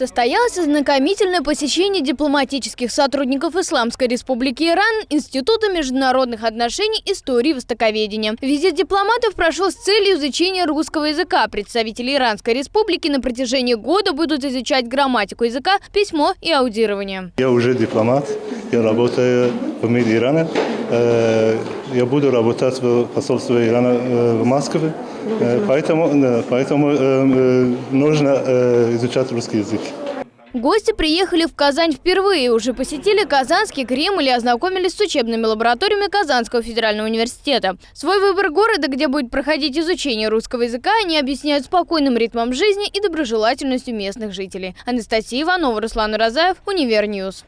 Состоялось ознакомительное посещение дипломатических сотрудников Исламской Республики Иран Института международных отношений истории и востоковедения. Визит дипломатов прошел с целью изучения русского языка. Представители Иранской Республики на протяжении года будут изучать грамматику языка, письмо и аудирование. Я уже дипломат, я работаю в МИД Ирана. Я буду работать в посольстве Ирана э, в Москве, Э, поэтому, поэтому э, нужно изучать русский язык. Гости приехали в Казань впервые, уже посетили Казанский Кремль и ознакомились с учебными лабораториями Казанского федерального университета. Свой выбор города, где будет проходить изучение русского языка, они объясняют спокойным ритмом жизни и доброжелательностью местных жителей. Анастасия Иванова, Руслан Уразаев, Univer News.